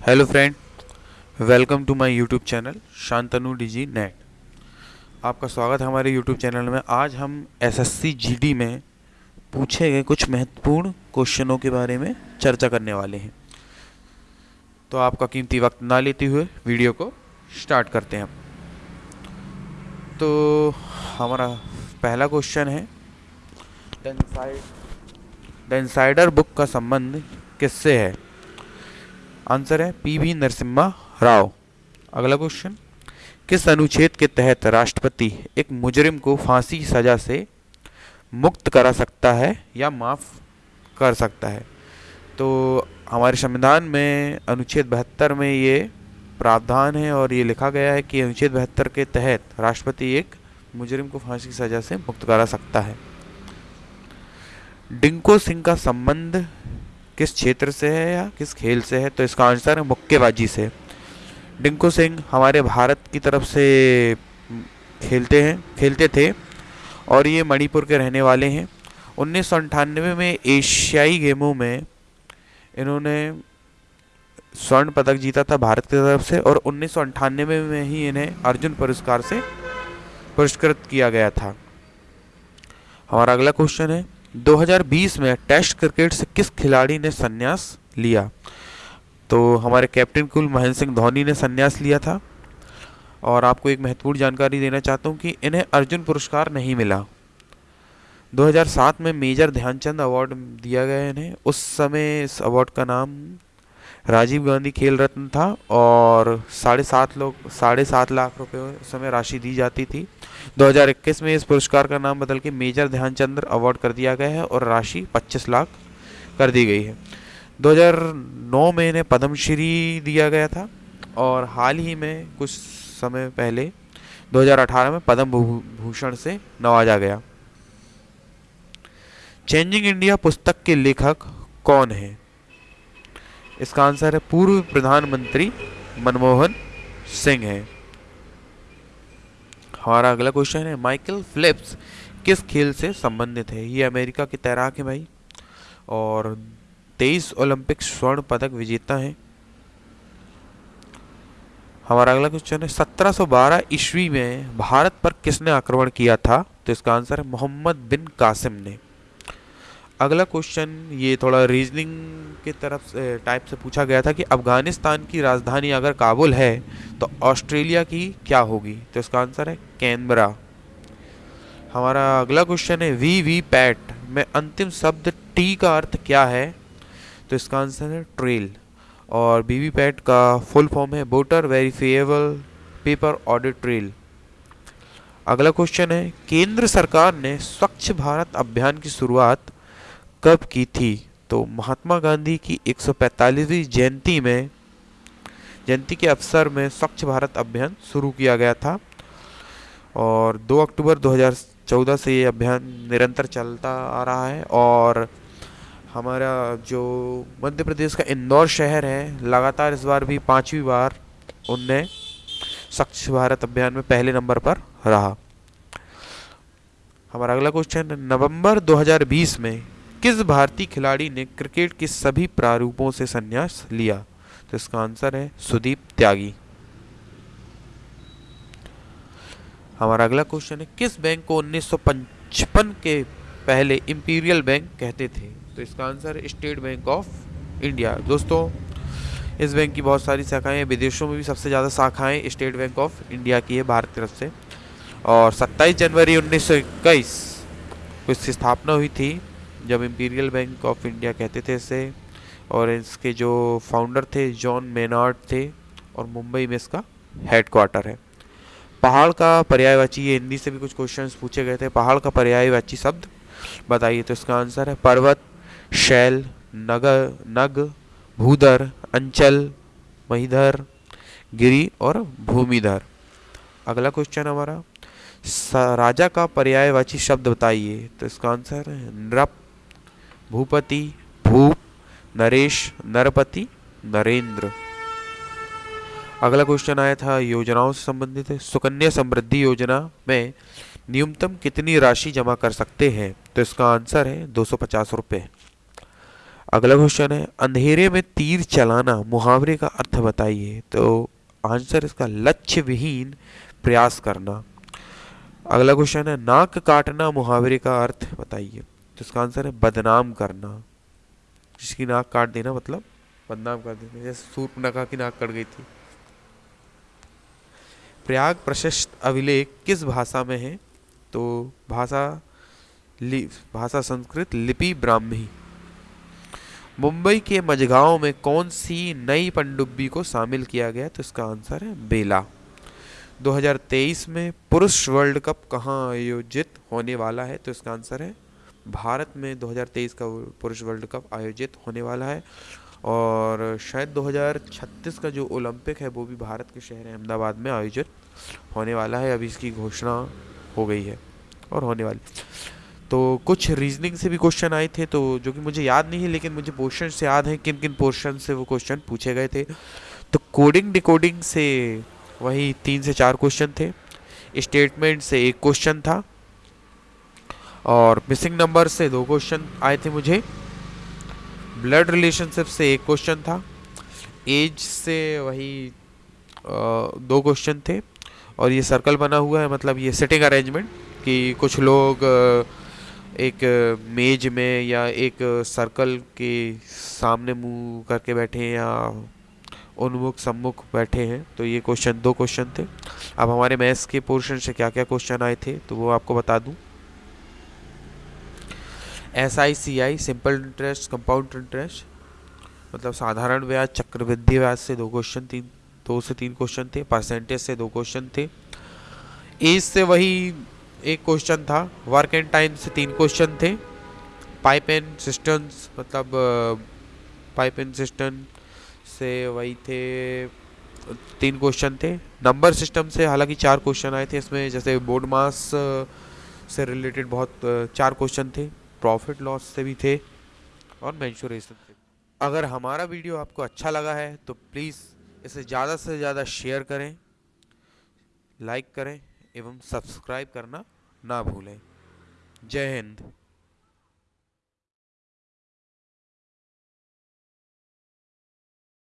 Hello friend welcome to my YouTube channel Shantanu DG net आपका स्वागत है हमारे यूट्यूब चैनल में। आज हम एसएससी जीडी में पूछे गए कुछ महत्वपूर्ण क्वेश्चनों के बारे में चर्चा करने वाले हैं। तो आपका कीमती वक्त ना लेते हुए वीडियो को स्टार्ट करते हैं तो हमारा पहला क्वेश्चन है द इंसाइडर बुक का संबंध किससे है? आंसर है पी वी नरसिम्हा राव। अगला क्वेश्चन किस अनुच्छेद के तहत राष्ट्रपति एक मुजरिम को फांसी सजा से मुक्त करा सकता है या माफ़ कर सकता है? तो हमारे संविधान में अनुच्छेद बहत्तर में ये प्रावधान है और ये लिखा गया है कि अनुच्छेद बहत्तर के तहत राष्ट्रपति एक मुजरिम को फांसी की सजा से मुक्त करा सकता है। डिंको सिंह का संबंध किस क्षेत्र से है या किस खेल से है? तो इसका आंसर है मुक्केबाजी से। डिंकू सिंह, हमारे भारत की तरफ़ से खेलते हैं, खेलते थे और ये मणिपुर के रहने वाले हैं। उन्नीस में एशियाई गेमों में इन्होंने स्वर्ण पदक जीता था भारत की तरफ़ से और उन्नीस सौ अट्ठानवे में ही इन्हें अर्जुन पुरस्कार से पुरस्कृत किया गया था। हमारा अगला क्वेश्चन है 2020 में टेस्ट क्रिकेट से किस खिलाड़ी ने संन्यास लिया? तो हमारे कैप्टन कुल महेंद्र सिंह धोनी ने संन्यास लिया था। और आपको एक महत्वपूर्ण जानकारी देना चाहता हूँ कि इन्हें अर्जुन पुरस्कार नहीं मिला। 2007 में मेजर ध्यानचंद अवार्ड दिया गया इन्हें। उस समय इस अवार्ड का नाम राजीव गांधी खेल रत्न था और साढ़े सात लोग, साढ़े सात लाख उस समय राशि दी जाती थी। 2021 में इस पुरस्कार का नाम बदल के मेजर ध्यानचंद्र अवार्ड कर दिया गया है और राशि 25 लाख कर दी गई है। 2009 में इन्हें पद्मश्री दिया गया था और हाल ही में कुछ समय पहले 2018 में पद्म भूषण से नवाजा गया। चेंजिंग इंडिया पुस्तक के लेखक कौन है? इसका आंसर है पूर्व प्रधानमंत्री मनमोहन सिंह है। हमारा अगला क्वेश्चन है माइकल फिलिप्स किस खेल से संबंधित है? ये अमेरिका के तैराक है भाई। और तेईस ओलंपिक स्वर्ण पदक विजेता है। हमारा अगला क्वेश्चन है 1712 ईस्वी में भारत पर किसने आक्रमण किया था? तो इसका आंसर है मोहम्मद बिन कासिम ने। अगला क्वेश्चन ये थोड़ा रीजनिंग के तरफ़ से टाइप से पूछा गया था कि अफ़गानिस्तान की राजधानी अगर काबुल है तो ऑस्ट्रेलिया की क्या होगी? तो इसका आंसर है कैनबरा हमारा अगला क्वेश्चन है वी वी पैट में अंतिम शब्द टी का अर्थ क्या है? तो इसका आंसर है ट्रेल और वी वी पैट का फुल फॉर्म है voter verifiable paper audit trail अगला क्वेश्चन है, केंद्र सरकार ने स्वच्छ भारत अभियान की शुरुआत कब की थी? तो महात्मा गांधी की 145वीं जयंती में, जयंती के अवसर में स्वच्छ भारत अभियान शुरू किया गया था। और 2 अक्टूबर 2014 से ये अभियान निरंतर चलता आ रहा है। और हमारा जो मध्य प्रदेश का इंदौर शहर है, लगातार इस बार भी पांचवी बार उनने स्वच्छ भारत अभियान में पहले नंबर पर रहा। हमारा अगला क्वेश्चन नवंबर 2020 में किस भारतीय खिलाड़ी ने क्रिकेट के सभी प्रारूपों से संन्यास लिया? तो इसका आंसर है सुदीप त्यागी। हमारा अगला क्वेश्चन है, किस बैंक को 1955 के पहले इंपीरियल बैंक कहते थे? तो इसका answer State Bank of India दोस्तों, इस बैंक की बहुत सारी शाखाएँ विदेशों में भी सबसे ज़्यादा शाखाएँ स्टेट बैंक ऑफ़ इंडिया की है, भारत तरफ़ से। और 27 जनवरी 1921 को इसकी स्थापना हुई थी। जब इम्पीरियल बैंक ऑफ़ इंडिया कहते थे इसे, और इसके जो फाउंडर थे जॉन मेनार्ड थे, और मुंबई में इसका हेड क्वार्टर है। पहाड़ का पर्यायवाची, ये हिंदी से भी कुछ क्वेश्चंस पूछे गए थे। पहाड़ का पर्यायवाची शब्द, बताइए तो इसका आंसर है, पर्वत, शैल, नगर, नग, भूधर, अंचल, महीधर, गिरी और भूमिधर। अगला क्वेश्चन हमारा राजा का पर्यायवाची शब्द बताइए तो इसका आंसर है, नृप। भूपति भूप नरेश, नरपति, नरेंद्र। अगला क्वेश्चन आया था, योजनाओं से संबंधित, सुकन्या समृद्धि योजना में न्यूनतम कितनी राशि जमा कर सकते हैं? तो इसका आंसर है, दो सौ पचास अगला क्वेश्चन है, अंधेरे में तीर चलाना, मुहावरे का अर्थ बताइए। तो आंसर इसका लक्ष्य विहीन प्रयास करना। अगला क्वेश्चन है, नाक काटना, मुहावरे का अर्थ बताइए। तो इसका आंसर है बदनाम करना। जिसकी नाक काट देना मतलब बदनाम कर देना। जैसे सूर्पनखा की नाक कट गई थी। प्रयाग प्रशस्त अभिलेख किस भाषा में है? तो भाषा भाषा संस्कृत लिपि ब्राह्मी। मुंबई के मझगांव में कौन सी नई पनडुब्बी को शामिल किया गया? तो इसका आंसर है बेला। 2023 में पुरुष वर्ल्ड कप कहाँ आयोजित होने वाला है? तो इसका आंसर है भारत में 2023 का पुरुष वर्ल्ड कप आयोजित होने वाला है और शायद 2036 का जो ओलंपिक है वो भी भारत के शहर अहमदाबाद में आयोजित होने वाला है। अभी इसकी घोषणा हो गई है और होने वाली। तो कुछ रीजनिंग से भी क्वेश्चन आए थे तो जो कि मुझे याद नहीं है, लेकिन मुझे पोर्शन से याद है किन किन पोर्शन से वो क्वेश्चन पूछे गए थे। तो कोडिंग डिकोडिंग से वही तीन से चार क्वेश्चन थे। स्टेटमेंट से एक क्वेश्चन था। और मिसिंग नंबर से दो क्वेश्चन आए थे मुझे। ब्लड रिलेशनशिप से एक क्वेश्चन था। एज से वही दो क्वेश्चन थे। और ये सर्कल बना हुआ है मतलब ये सिटिंग अरेंजमेंट कि कुछ लोग एक मेज में या एक सर्कल के सामने मुँह करके बैठे हैं या उन्मुख, सम्मुख बैठे हैं। तो ये क्वेश्चन दो क्वेश्चन थे। अब हमारे मैथ्स के पोर्शन से क्या क्या क्वेश्चन आए थे तो वो आपको बता दूँ। S I C I simple interest compound interest मतलब साधारण ब्याज, चक्रवृद्धि ब्याज से दो क्वेश्चन तीन दो से तीन क्वेश्चन थे परसेंटेज से दो क्वेश्चन थे। एज से वही एक क्वेश्चन था वर्क एंड टाइम से तीन क्वेश्चन थे। पाइप एंड सिस्टम्स मतलब पाइप एंड सिस्टम से वही थे, तीन क्वेश्चन थे। नंबर सिस्टम से हालाँकि चार क्वेश्चन आए थे, इसमें जैसे बोर्ड मास से रिलेटेड बहुत, चार क्वेश्चन थे। प्रॉफिट लॉस से भी थे और मैंशोरेशन से अगर हमारा वीडियो आपको अच्छा लगा है तो प्लीज़ इसे ज़्यादा से ज़्यादा शेयर करें लाइक करें, एवं सब्सक्राइब करना ना भूलें। जय हिंद।